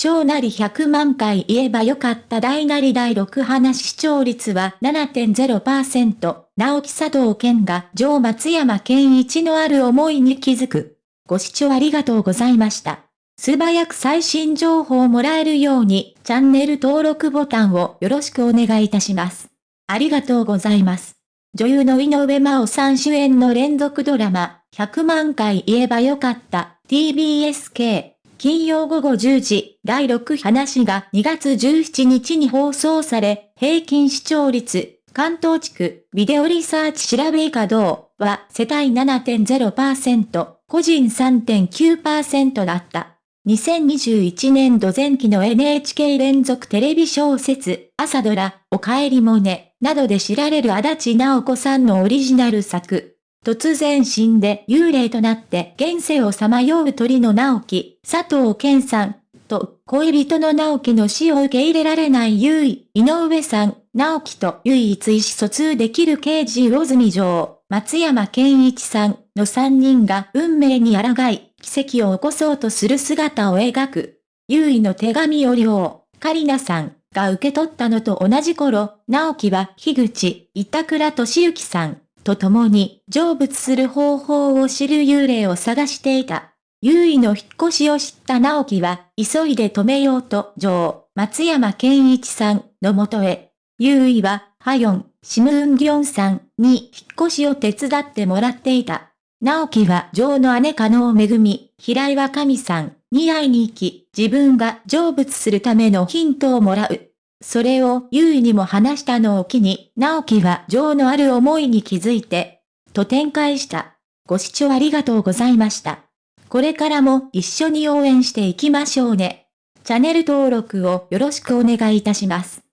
小なり100万回言えばよかった大なり第6話視聴率は7.0%、直木佐藤健が上松山健一のある思いに気づく。ご視聴ありがとうございました。素早く最新情報をもらえるようにチャンネル登録ボタンをよろしくお願いいたします。ありがとうございます。女優の井上真央さん主演の連続ドラマ、100万回言えばよかった TBSK 金曜午後10時、第6話が2月17日に放送され、平均視聴率、関東地区、ビデオリサーチ調べ稼働は世帯7.0%、個人3.9%だった。2021年度前期の NHK 連続テレビ小説、朝ドラ、おかえりもね、などで知られる足立直子さんのオリジナル作。突然死んで幽霊となって現世をさまよう鳥の直樹、佐藤健さん、と恋人の直樹の死を受け入れられない優位、井上さん、直樹と唯一意思疎通できる刑事魚住城、松山健一さんの3人が運命に抗い、奇跡を起こそうとする姿を描く。優位の手紙を両、カリナさんが受け取ったのと同じ頃、直樹は樋口、板倉俊之さん、と共に成仏する方法を知る幽霊を探していた。優位の引っ越しを知った直樹は、急いで止めようと、女松山健一さんのもとへ。優位は、ハヨン、シムウンギョンさんに引っ越しを手伝ってもらっていた。直樹は女の姉加納めぐみ、平岩神さんに会いに行き、自分が成仏するためのヒントをもらう。それを優位にも話したのを機に、直樹は情のある思いに気づいて、と展開した。ご視聴ありがとうございました。これからも一緒に応援していきましょうね。チャンネル登録をよろしくお願いいたします。